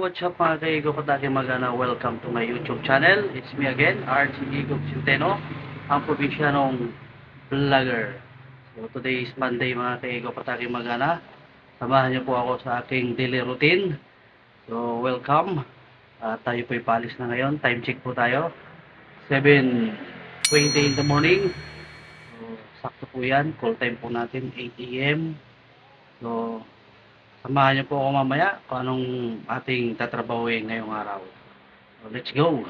what's up mga kaigo Katake Magana? Welcome to my YouTube channel. It's me again, RG Igop Centeno, ang probinsyanong vlogger. So today is Monday mga kaigo Katake Magana. Samahan niyo po ako sa aking daily routine. So welcome. Ah, tayo po ipalis na ngayon. Time check po tayo. 7.20 in the morning. So, sakto po yan. Call time po natin 8 a.m. So, Samahan niyo po ako mamaya kung anong ating tatrabahuin ngayong araw. Let's go!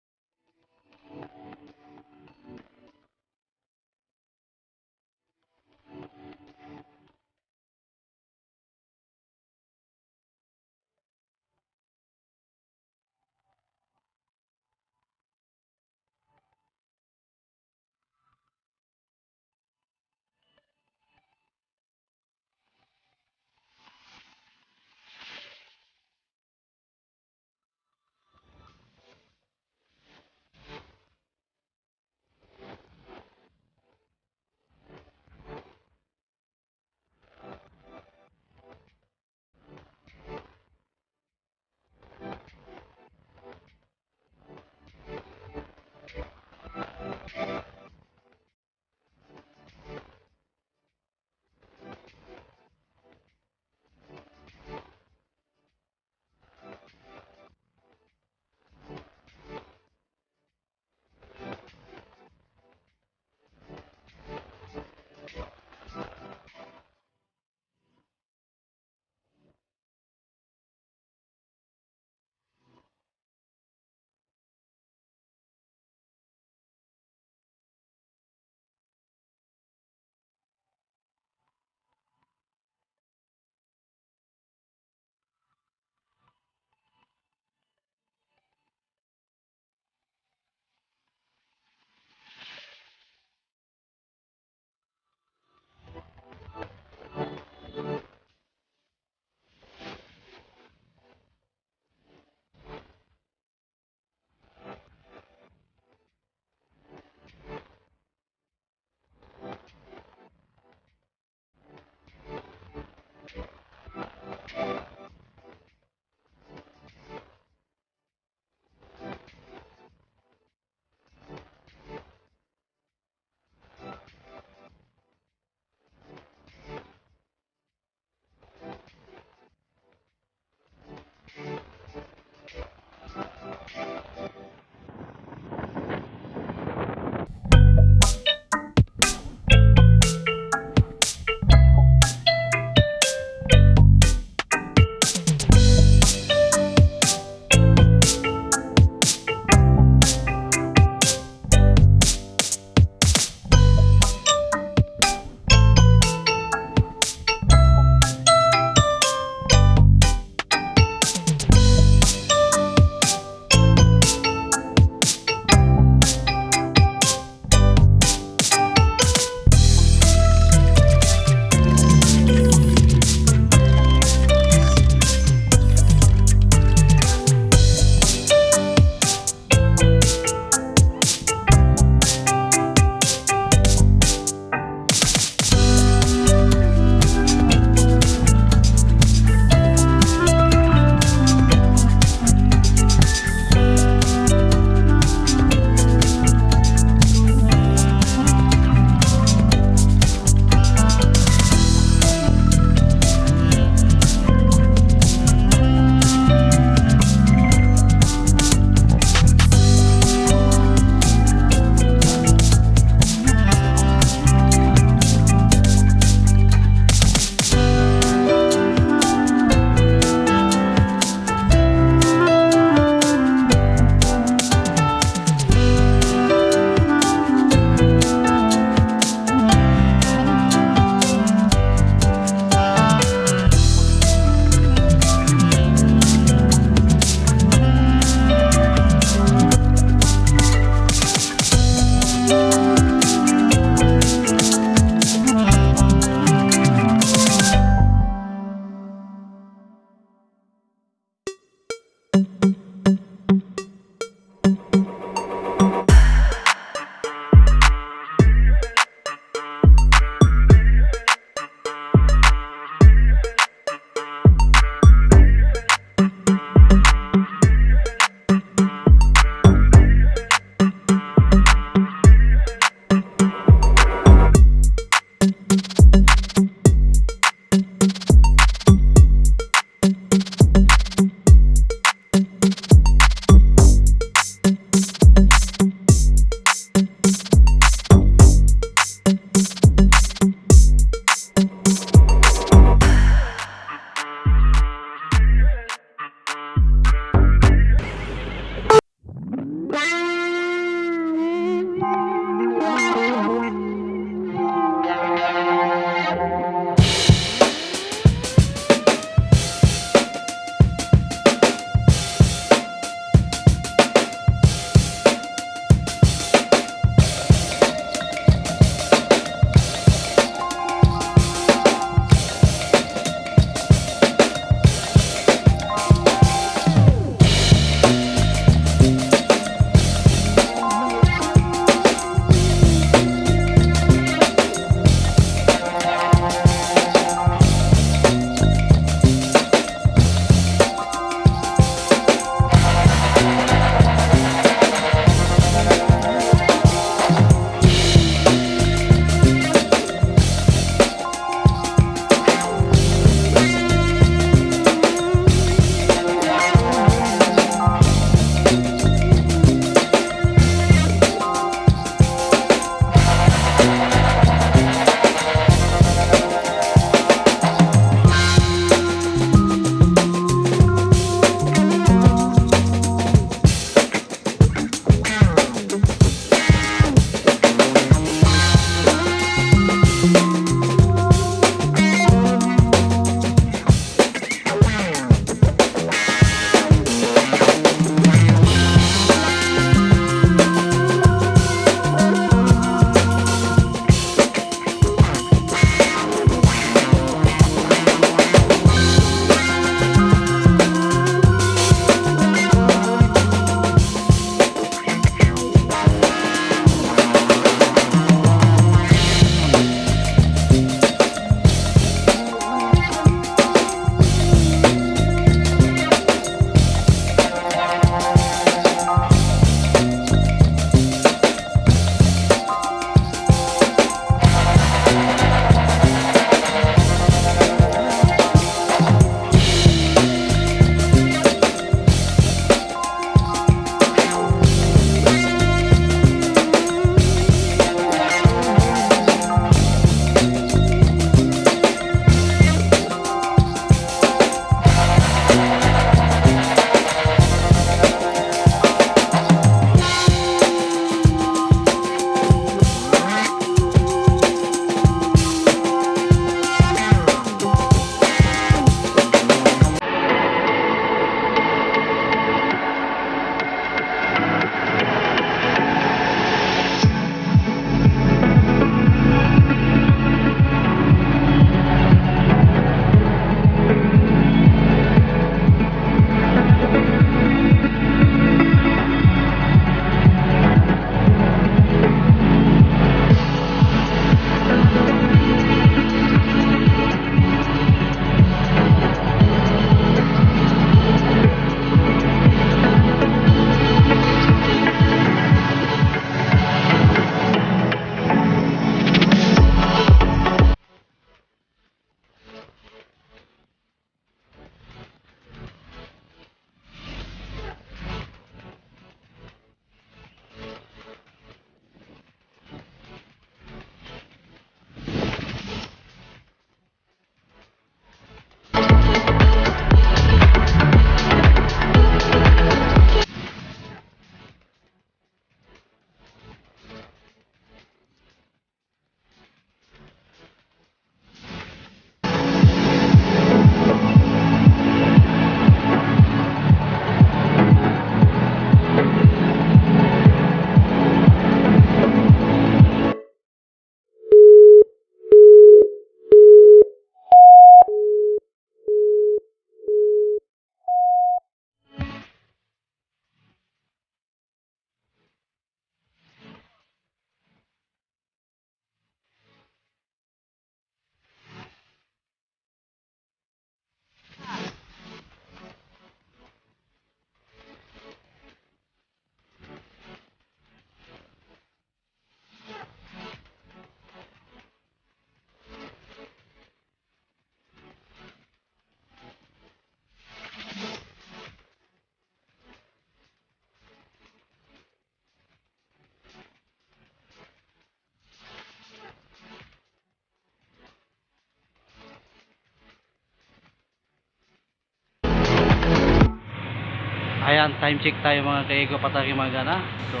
Ayan, time check tayo mga kaigo pataki magana. So,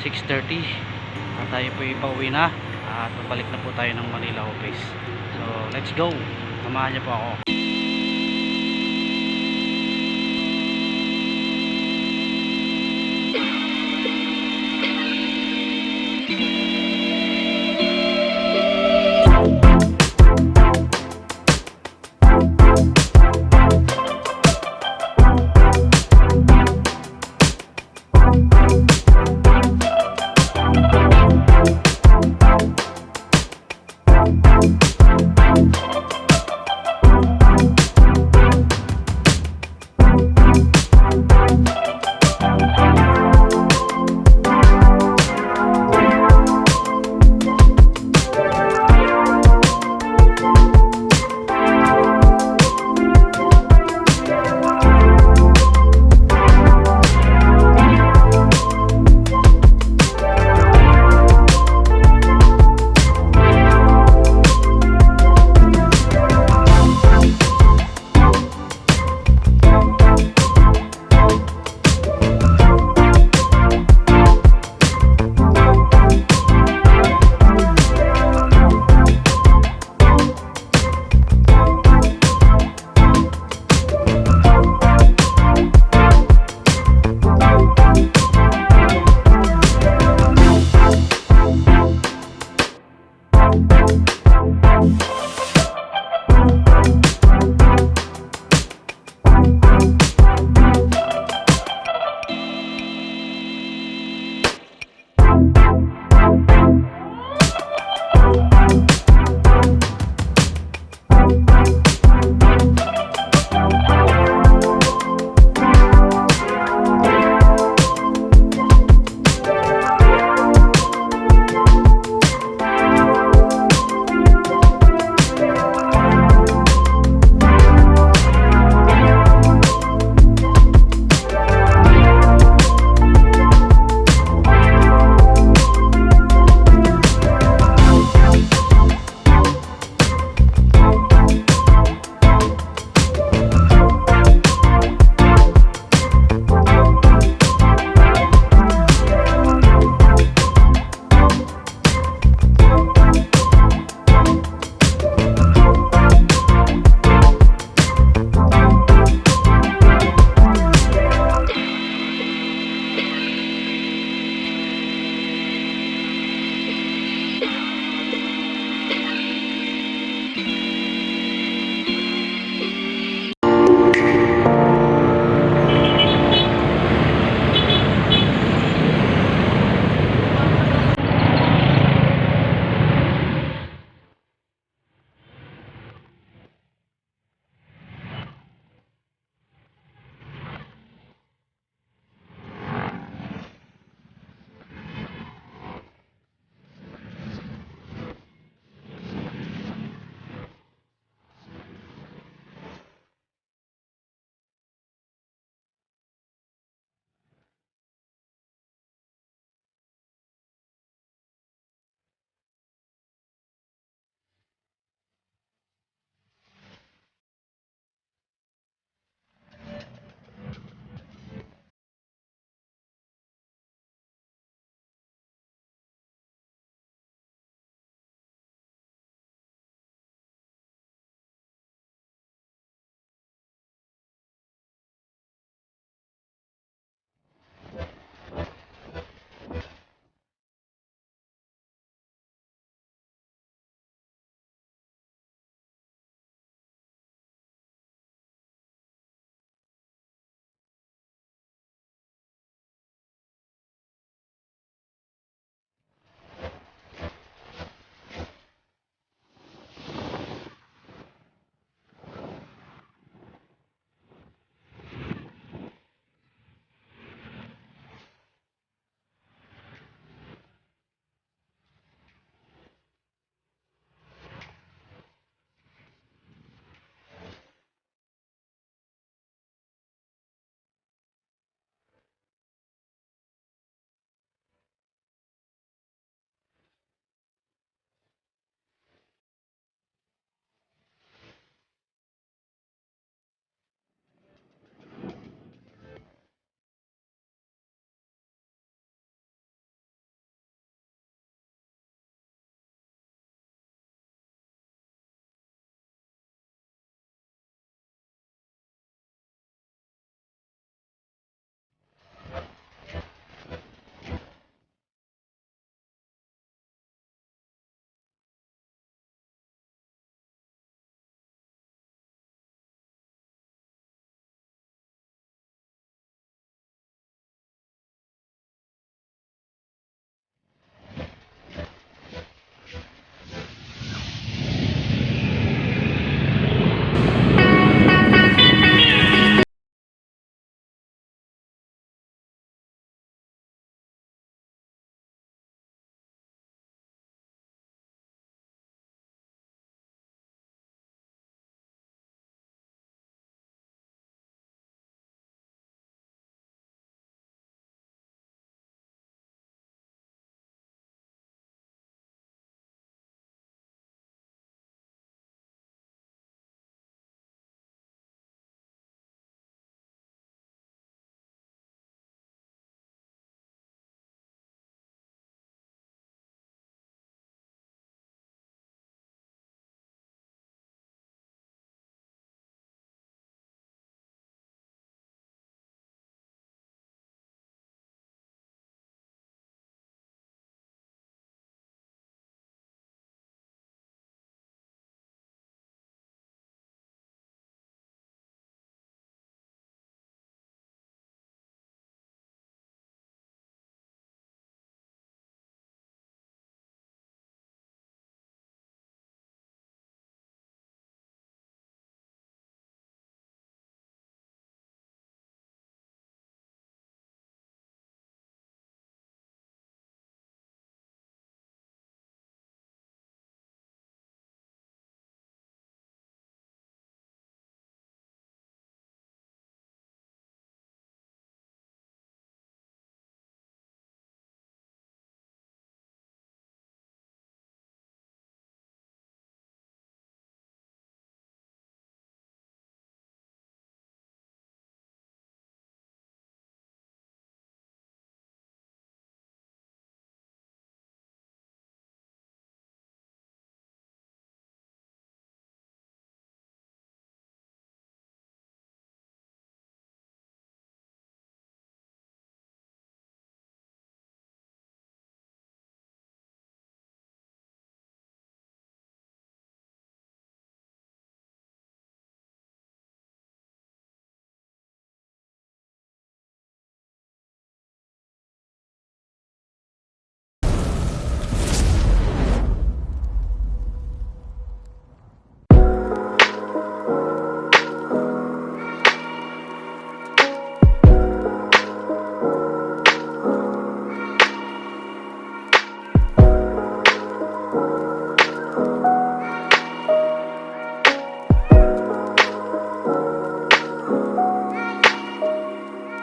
6.30. At tayo po ipauwi na. At babalik na po tayo ng Manila office. So, let's go. Samahan niyo po ako.